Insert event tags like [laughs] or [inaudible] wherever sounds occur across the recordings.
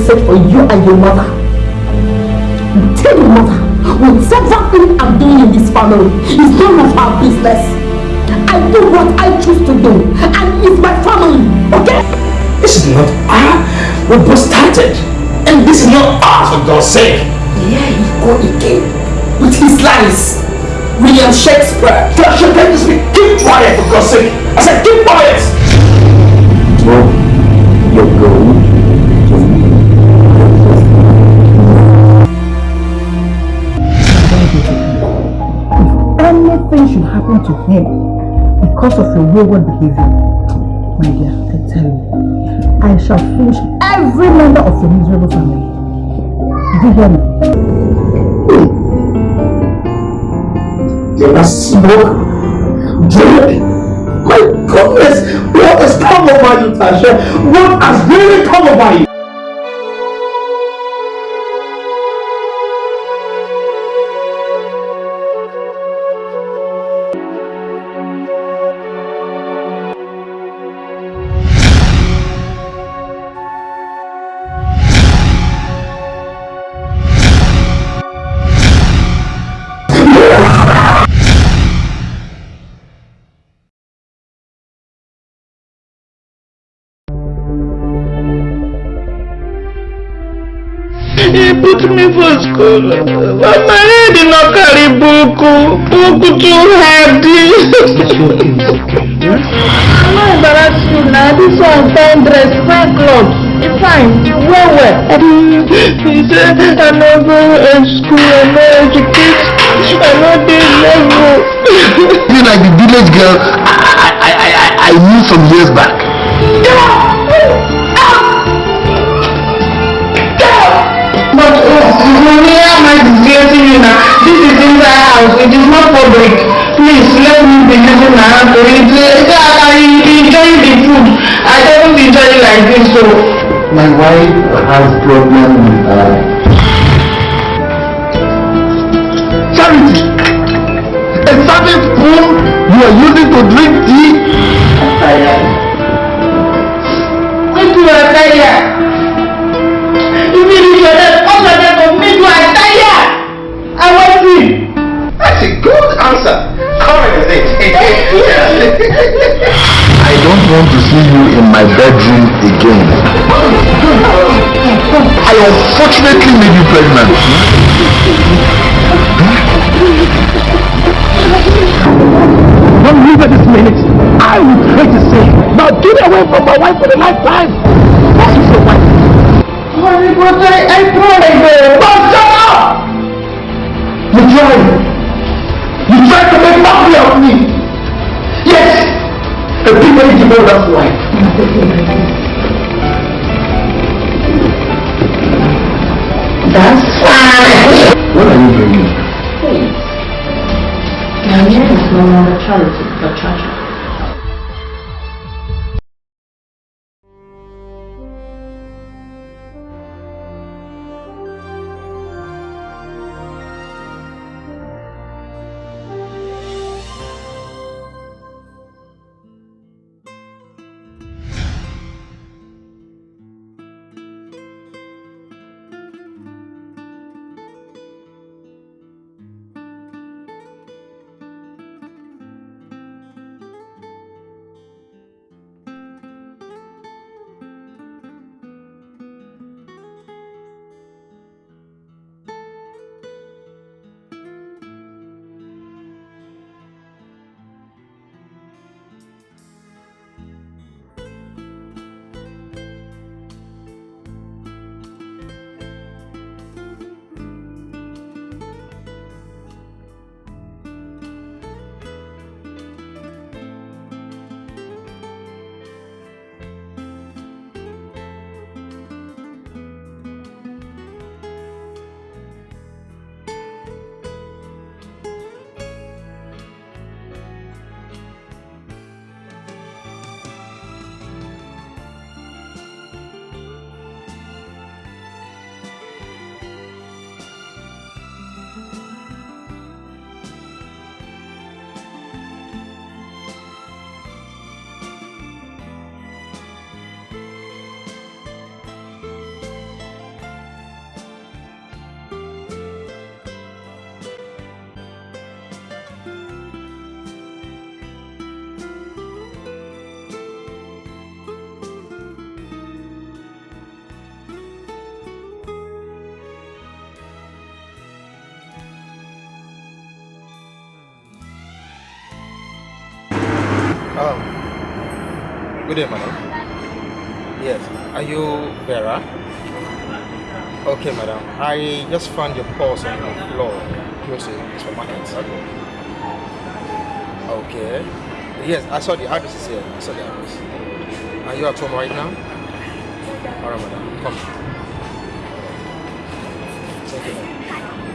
message for oh, you and your mother. Tell your mother, whatever thing I'm doing in this family is none of our business. I do what I choose to do, and it's my family, okay? This is not our. We both started. And this is not ours, for God's sake. Yeah, he go again. With his lies. William Shakespeare. Joshua, can you speak? Keep quiet, for God's sake. I said, keep quiet. Well, you're going If anything should happen to him because of your wayward behavior, my dear, I tell you, I shall finish every member of your miserable family. Did you hear me? There was smoke, drink. My goodness, what has come over you, Tasha? What has really come over you? He put me for school. But my head did not carry buku. Buku too heavy. I'm not embarrassed you now. This one fine dress, fine clothes. It's fine. Well, well. He said, I no go to school, I no educate, I no dey level. You like the village girl I, I, I, I, I knew some years back. But hand to eat. I enjoy the food. I don't enjoy it like this. So My wife has problem with uh, charity. A serving spoon you are using to drink tea. Make you are tired. Want to see you in my bedroom again. I unfortunately made you pregnant. Don't leave at this minute. I will try to say, now get away from my wife for a lifetime. What is your wife? Honey, but I, I tried. But shut up! You tried. You tried to make mockery of me. Yes. The people need to know that's why. That's fine. What are you bringing? My name is no longer Charity, Um, good day, madam. Yes, are you Vera? Okay, madam. I just found your purse on the floor close to the supermarket. Okay. Yes, I saw the address is here. I saw the address. Are you at home right now? Alright, madam. Come. Thank you,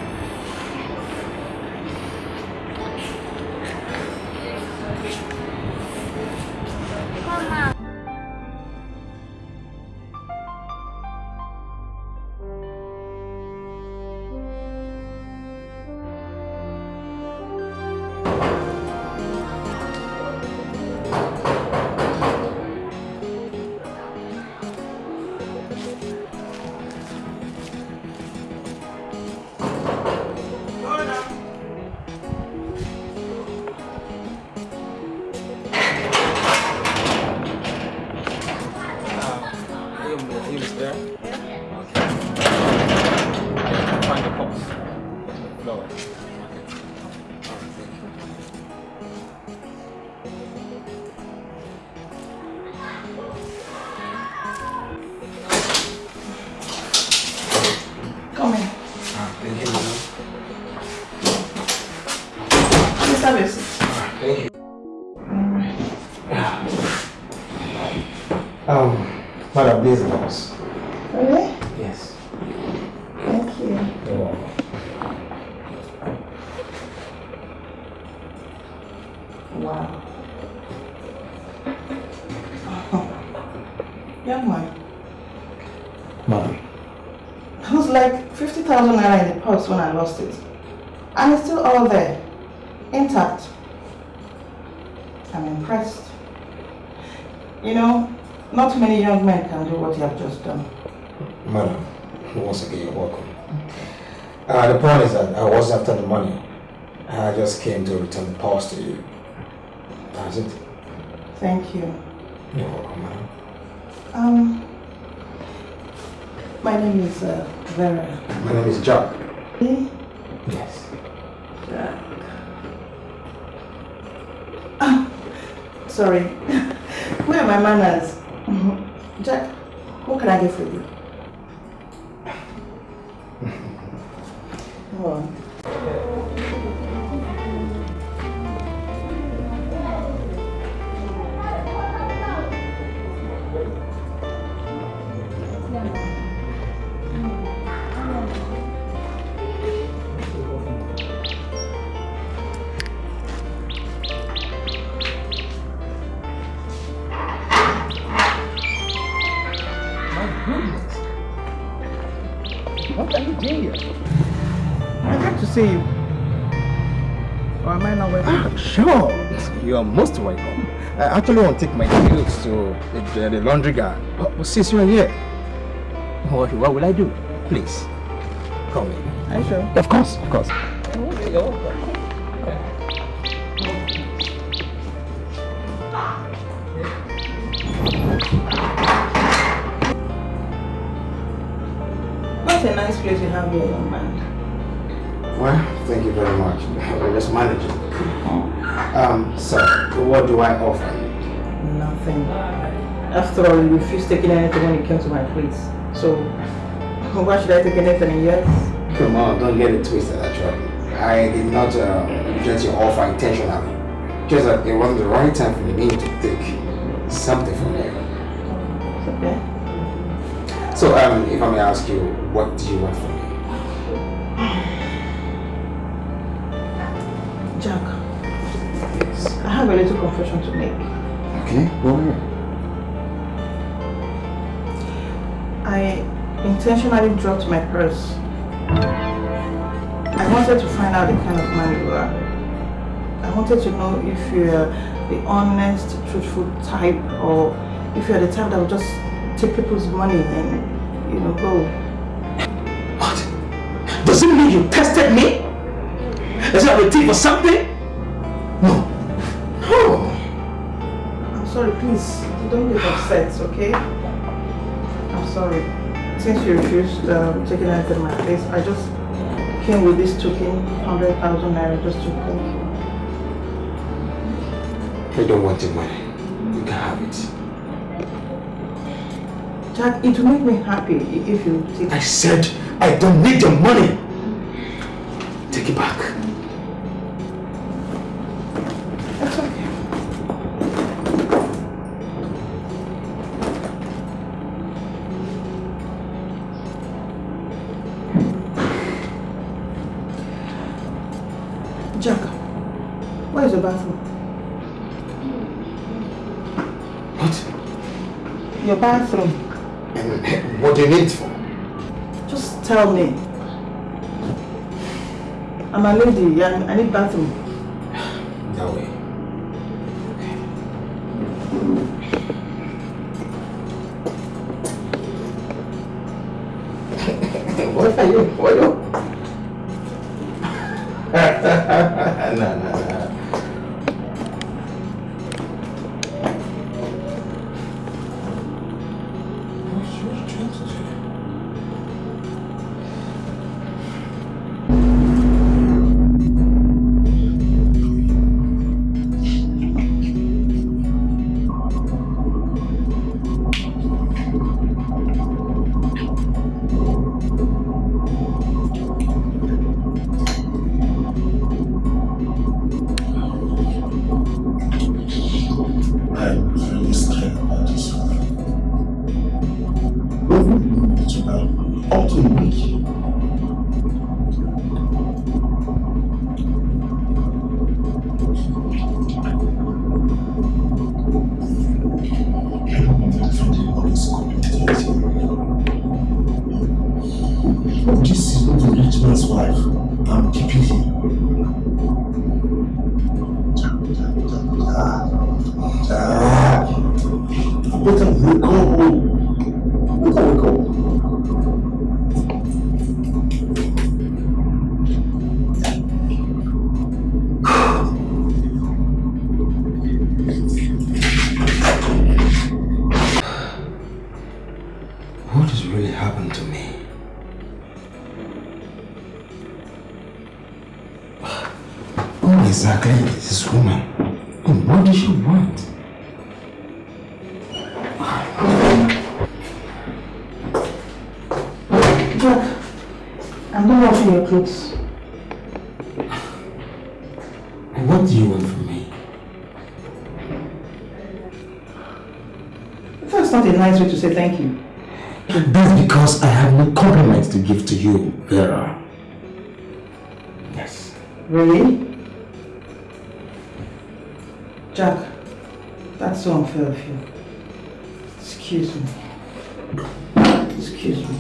Wow. [laughs] Young man, Madam. it was like 50,000 naira in the purse when I lost it. And it's still all there, intact. I'm impressed. You know, not many young men can do what you have just done. Madam, once again, you're welcome. Uh, the point is that I was after the money. I just came to return the purse to you. That's it. Thank you. You're welcome, madam. Um, my name is uh, Vera. My name is Jack. Eh? Yes. Jack. Ah, sorry. [laughs] Where are my manners? Mhm. Jack, what can I get for you? Sure. You are most welcome. I actually want to take my clothes to the, the laundry guy. Oh, but, but since you are here, what, what will I do? Please, come in. Are you sure? Of course, of course. What a nice place you have here, young man. Well, thank you very much. [laughs] We're just managing. Um, so, what do I offer you? Nothing. After all, you refused taking anything when it came to my place. So, [laughs] why should I take anything yet? Come on, don't get it twisted, actually. I did not um, reject your offer intentionally. Just that it wasn't the right time for me to take something from you. Okay. So, um, if I may ask you, what do you want from me? Have a little confession to make. Okay, go ahead. I intentionally dropped my purse. I wanted to find out the kind of man you are. I wanted to know if you're the honest, truthful type or if you're the type that will just take people's money and, you know, go. What? Does it mean you tested me? Does it have a thief or something? please, don't get upset, okay? I'm sorry. Since you refused um, taking it in my place, I just came with this token, 100,000 naira, just to thank you. I don't want the money. You can have it. Jack, it will make me happy if you take it. I said I don't need the money. Take it back. What? Your bathroom. And what do you need it for? Just tell me. I'm a lady. I, I need bathroom. That way. [laughs] what are you? What are you? 소환수 밤 지피지. Excuse me. Excuse me.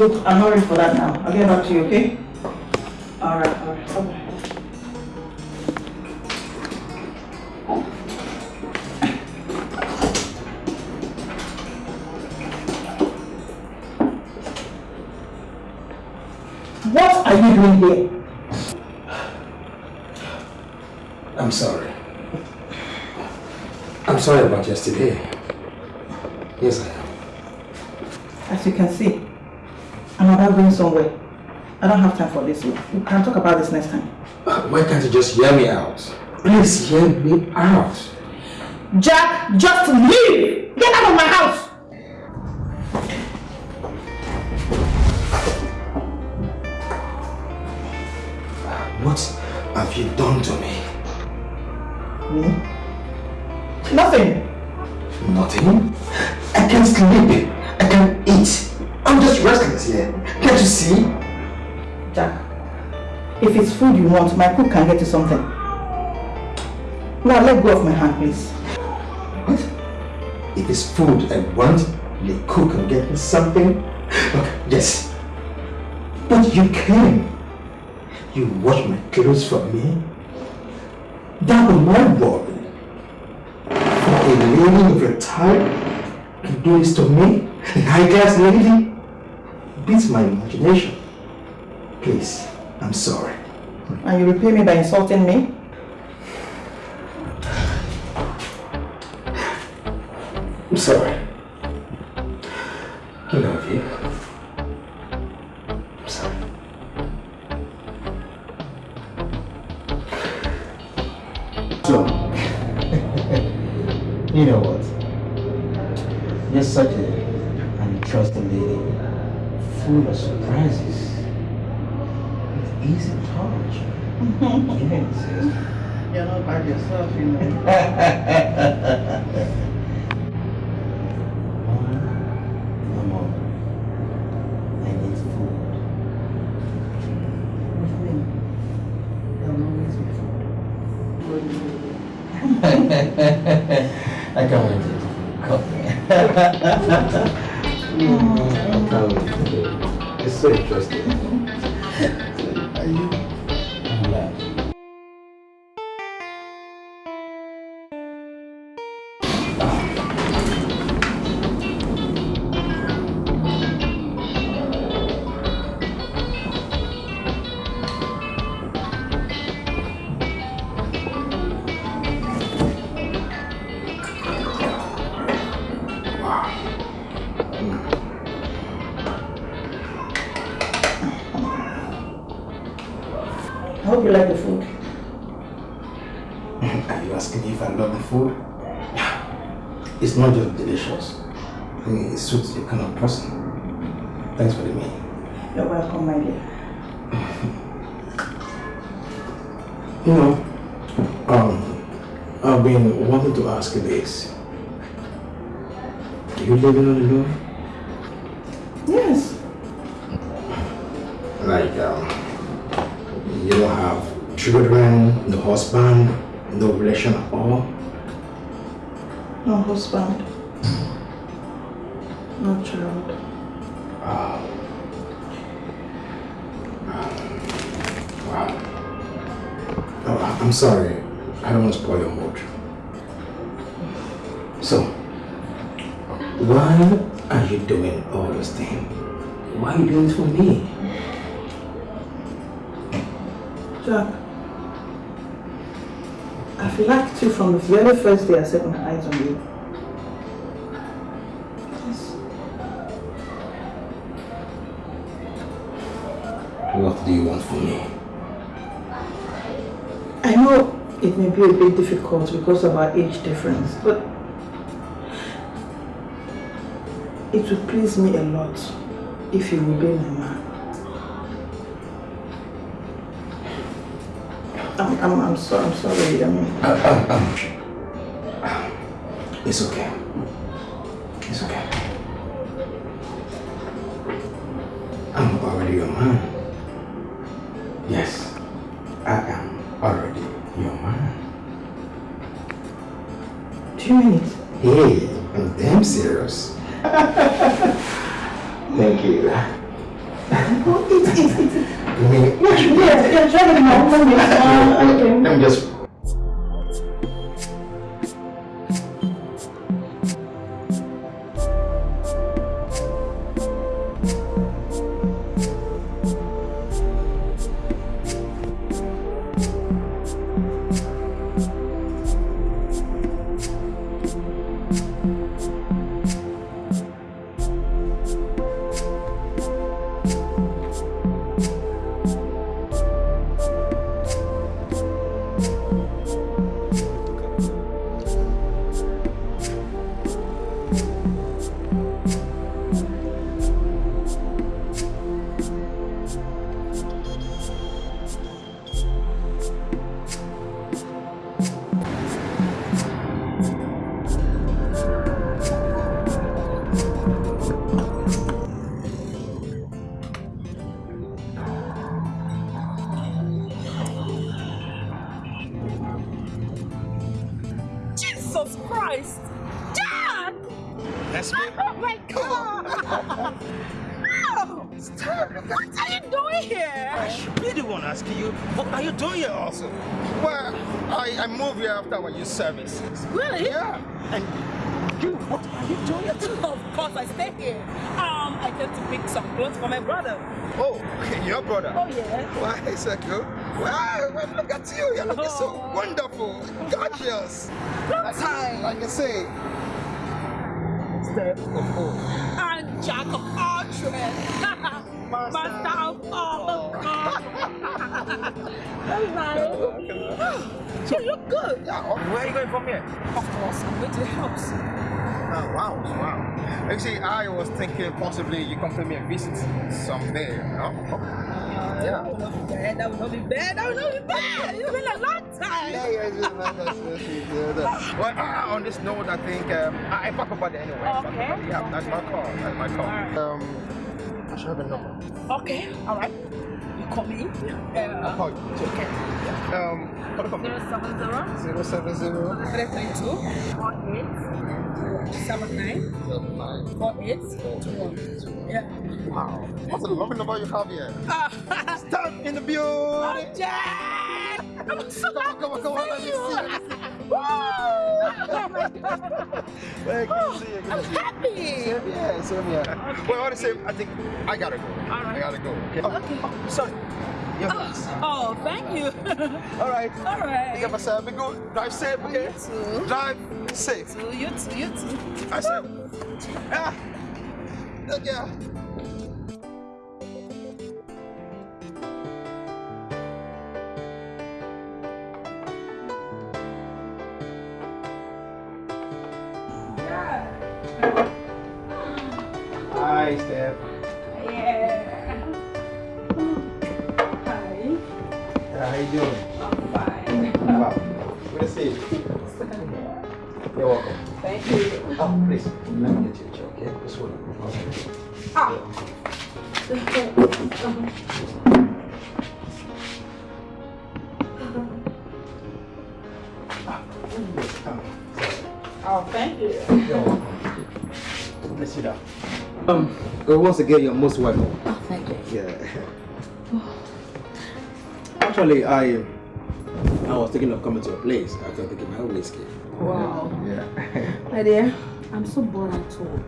Look, I'm not ready for that now. I'll get back to you, okay? Alright, alright. Bye-bye. What are you doing here? I'm sorry. I'm sorry about yesterday. Yes, I am. As you can see, I'm about going somewhere. I don't have time for this. We can talk about this next time. Uh, Why can't you just hear me out? Please hear me out. Jack, just leave! Get out of my house! What have you done to me? Me? Nothing. Nothing. I can't sleep. I can't eat. I'm just restless here. Can't you see? Jack, if it's food you want, my cook can get you something. Now let go of my hand, please. What? If it's food I want, the cook can get me something? Okay, yes. But you can. You wash my clothes for me. That was my worry. For a lady of your type to do this to me, a high class lady, beats my imagination. Please, I'm sorry. And you repay me by insulting me? I'm sorry. I love you. I'm sorry. So, [laughs] you know what? Easy touch. [laughs] You're not bad yourself, you know. [laughs] I need food. With me, there'll always be food. [laughs] I can't wait to cook. I can't wait. It's so interesting. You know, um, I've been wanting to ask you this. Do you live in alone? Yes. Like, um, you don't have children, no husband, no relation at all? No husband. No child. I'm sorry. I don't want to spoil your mood. So, why are you doing all those things? Why are you doing it for me? Jack, I've liked you from the very first day I set my eyes on you. It may be a bit difficult because of our age difference, but it would please me a lot if you would be my man. I'm, I'm, I'm, so, I'm sorry, I mean, uh, uh, um, It's okay. Pay me a visit someday, you know? That would not be bad. That would not be bad. That would not be bad. It's been a long time. Yeah, yeah, yeah, Well, uh, on this note, I think um, I, I talk about it anyway. Okay. Yeah, that's my call. That's my call. Alright. Um, I should have a number. Okay, all right. You call me. Yeah. I'll Uh, call you. Okay. Um, what the zero seven zero Zero seven zero three three two four eight seven nine four eight two one. Yeah. Wow, what's the lovely number you have here? Ah, [laughs] Stop in the building. Jack! I'm so Come on, come on, come on. Let me see. Let me see. Woo! Oh my God! Hey, good to see you. Good I'm to see you. happy. Same here, same here. Well, all the same, I think I gotta go. I gotta go. Okay. Oh, Okay. oh, sorry. Your glass. Oh, thank you. [laughs] All right. All right. Take care yourself. Be good. Drive safe, okay? You too. Drive safe. You too. You too. I said. Ah. Take care. You're welcome. Thank you. Oh, please. Let me get you a chair, okay? This one. Okay. Ah. Oh, thank you. You're welcome. Let's sit down. Um, once again, you're most welcome. Oh, thank you. Yeah. Actually, I I was thinking of coming to your place after taking my whiskey. Wow. Yeah. My dear, I'm so bored at home.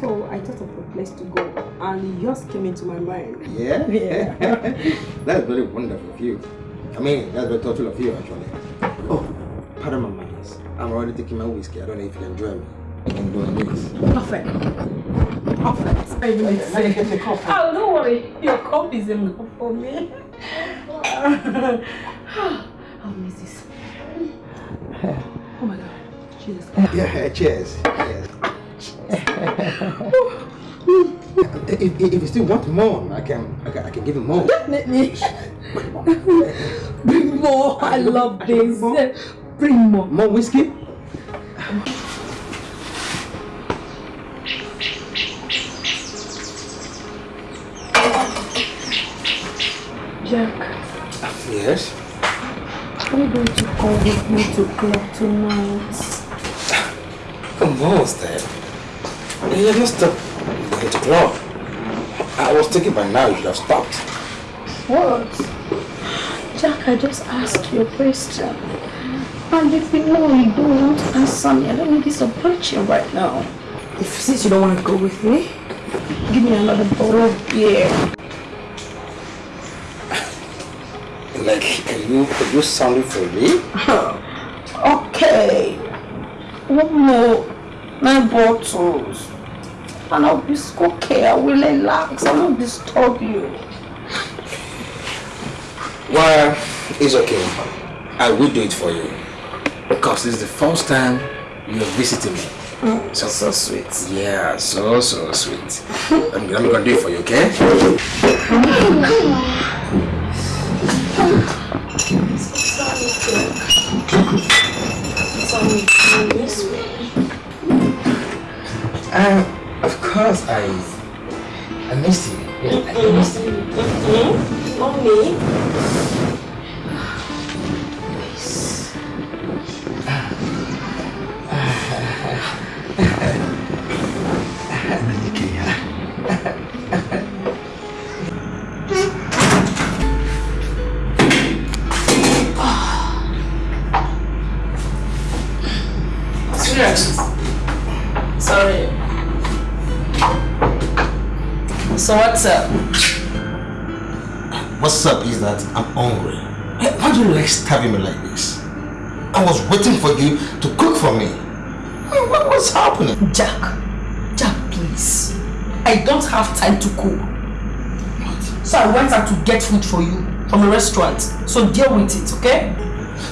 So I thought of a place to go, and yours came into my mind. yeah? [laughs] Yeah. [laughs] that's very wonderful of you. I mean, that's very thoughtful of you, actually. Oh, pardon my manners. I'm already taking my whiskey. I don't know if you can join me in doing this. Perfect. Perfect. I will say. get your cup. Oh, don't worry. Your cup is enough for me. I'll miss this. Jesus. Yeah, cheers. Cheers. if, if you still want more, I can, I can, I can give you more. Let me. Bring more. I love this. Bring more. More whiskey? Jack, Yes. are you going to come with me to club tonight? Come on, Steph. You're not stop going to club. I was thinking by now you should have stopped. What? Jack, I just asked you a question. And if you know you don't want to answer me, I don't need this approaching right now. If since you don't want to go with me, give me another bottle of beer. Like, are you, are you sounding for me? [laughs] okay. One more. Nine bottles. And I'll be okay. I will relax. I won't disturb you. Well, it's okay. I will do it for you. Because this is the first time you're visiting me. Mm, so, so sweet. Yeah, so, so sweet. I'm, I'm gonna do it for you, okay? Um, of course I I missed you. Yeah, I missed you. Mm-hmm. Mommy. Sorry. So what's up? What's up is that I'm hungry. Why do you like stabbing me like this? I was waiting for you to cook for me. What, was happening? Jack, Jack, please. I don't have time to cook. So I went out to get food for you from a restaurant. So deal with it, okay?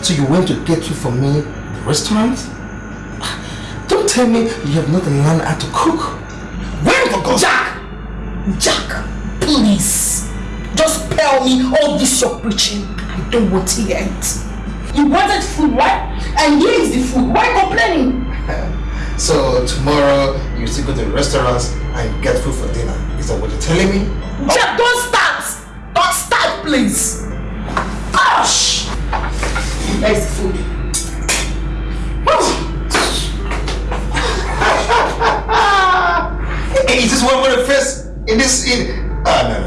So you went to get food for me the restaurant? Don't tell me you have not learned how to cook. Jack, please. Just tell me all this you're preaching. I don't want to hear it. You wanted food, right? And here is the food. Why complaining? [laughs] so tomorrow you still go to the restaurant and get food for dinner. Is that what you're telling me? Jack, oh. don't start! Don't start, please! Gosh! There's the food. Face in this in ah no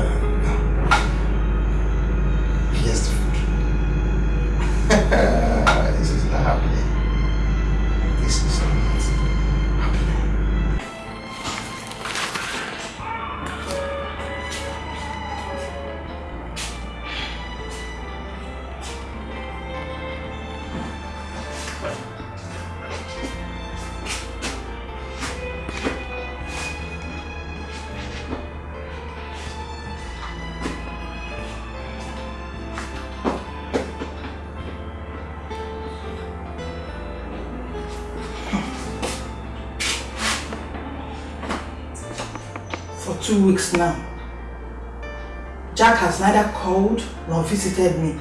weeks now. Jack has neither called nor visited me.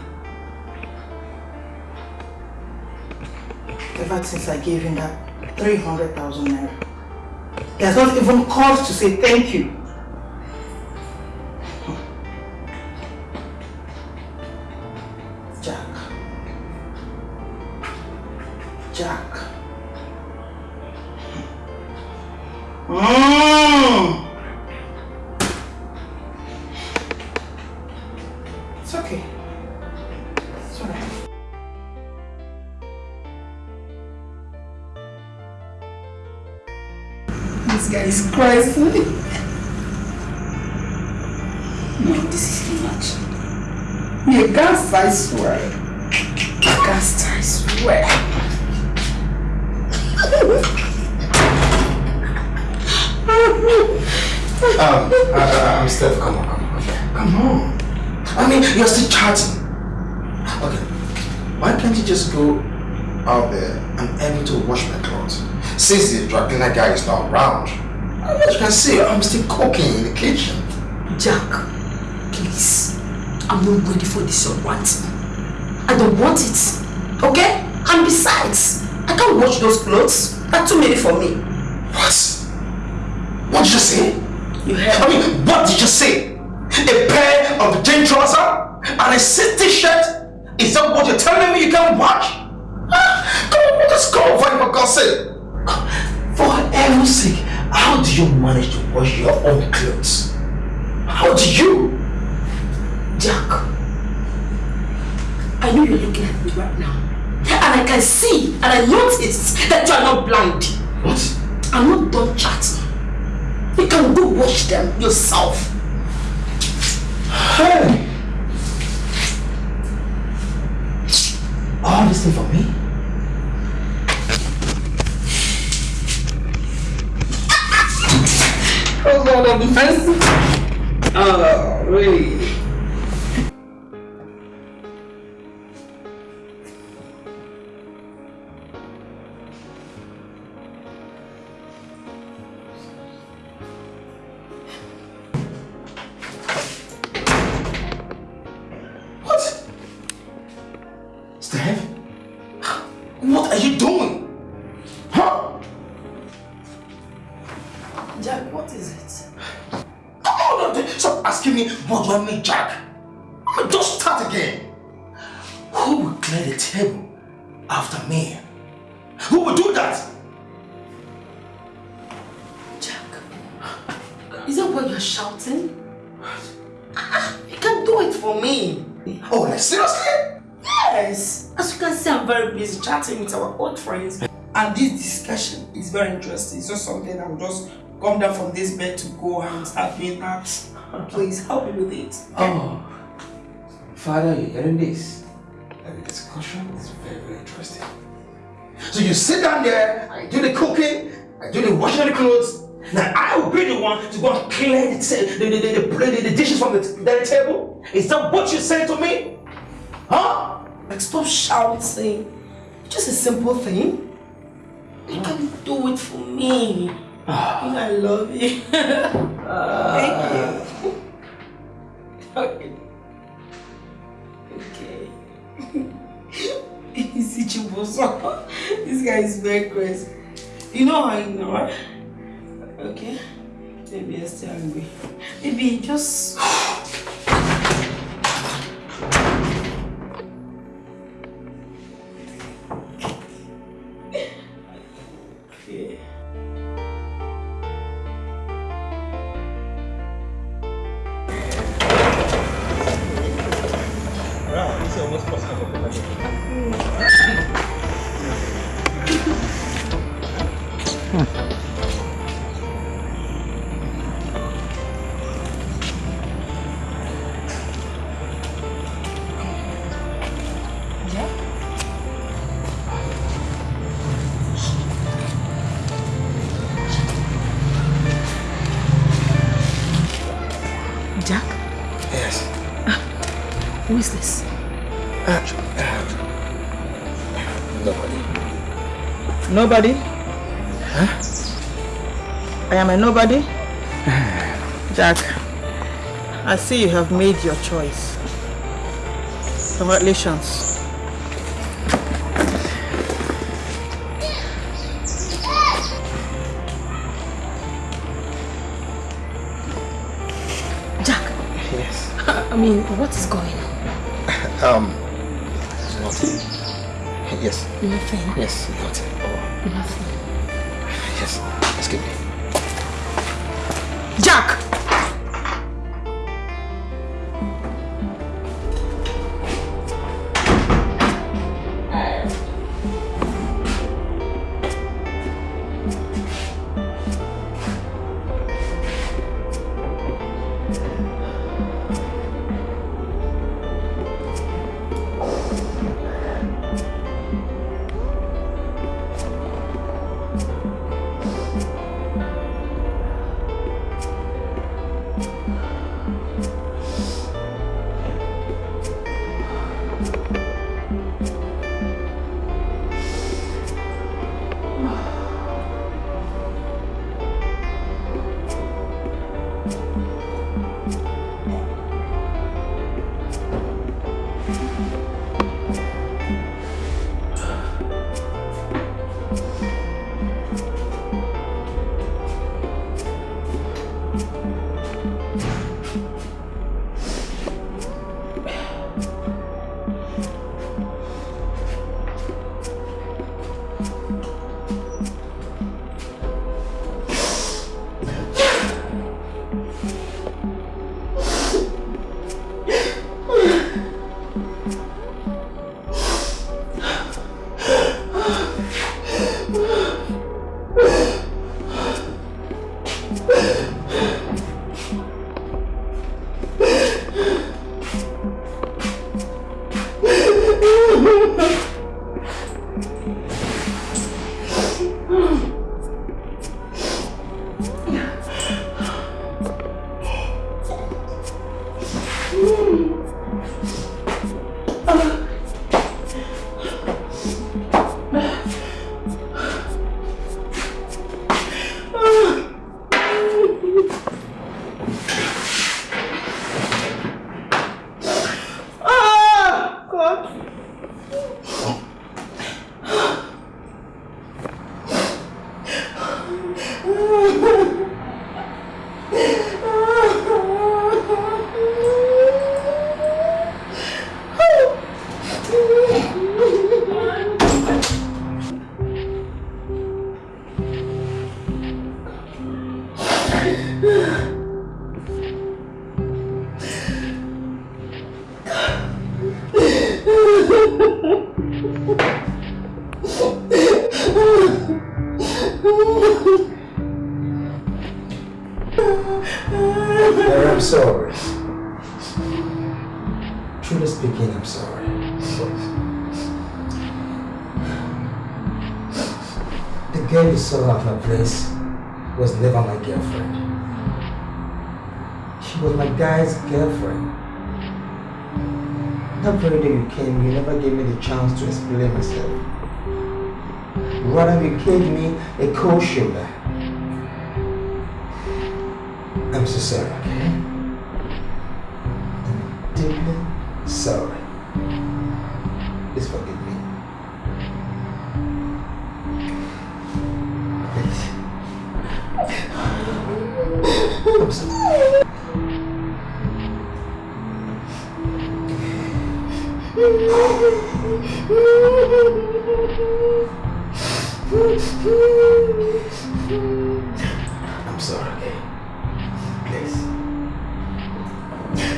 Ever since I gave him that 300,000 naira. He has not even called to say thank you. Jack. Jack. Mm. I don't want it. Okay? And besides, I can't wash those clothes. They're too many for me. What? What did you say? You heard I mean, what did you say? A pair of jean trouser and a silk t-shirt? Is that what you're telling me you can't wash? Ah, Come on, let's go over for God's sake. For heaven's sake, how do you manage to wash your own clothes? How do you? Jack, I know you're looking at me right now. And I can see and I notice that you are not blind. What? I'm not done chatting. You can go watch them yourself. Hey! All this thing for me? Oh God, I'm defensive. Ah, oh, really? Who will clear the table after me? Who will do that? Jack, is that why you're shouting? You can do it for me. Oh, seriously? Yes. As you can see, I'm very busy chatting with our old friends. And this discussion is very interesting. It's not something I'll just come down from this bed to go and start doing that. Please help me with it. Oh, Father, you're hearing this? The discussion is very, very interesting. So you sit down there, I do the cooking, I do the washing of the clothes. Now I will be the one to go and clear the, the, the, the, the, dishes from the, the table. Is that what you said to me? Huh? Like, stop shouting. Just a simple thing. You can do it for me. Ah. I love you. [laughs] Thank you. Ah. [laughs] Okay. Easy Chiboso. This guy is very crazy. You know how you know, right? Okay. Maybe you're still angry. Maybe just Nobody? Huh? I am a nobody? [sighs] Jack, I see you have made your choice. Congratulations. Jack, Yes. [laughs] I mean, what is going on? [laughs] Um, nothing. Yes. Nothing. Yes, nothing. Yes. Excuse me. Jack! う。A I'm sorry, okay? Please.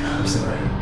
I'm sorry.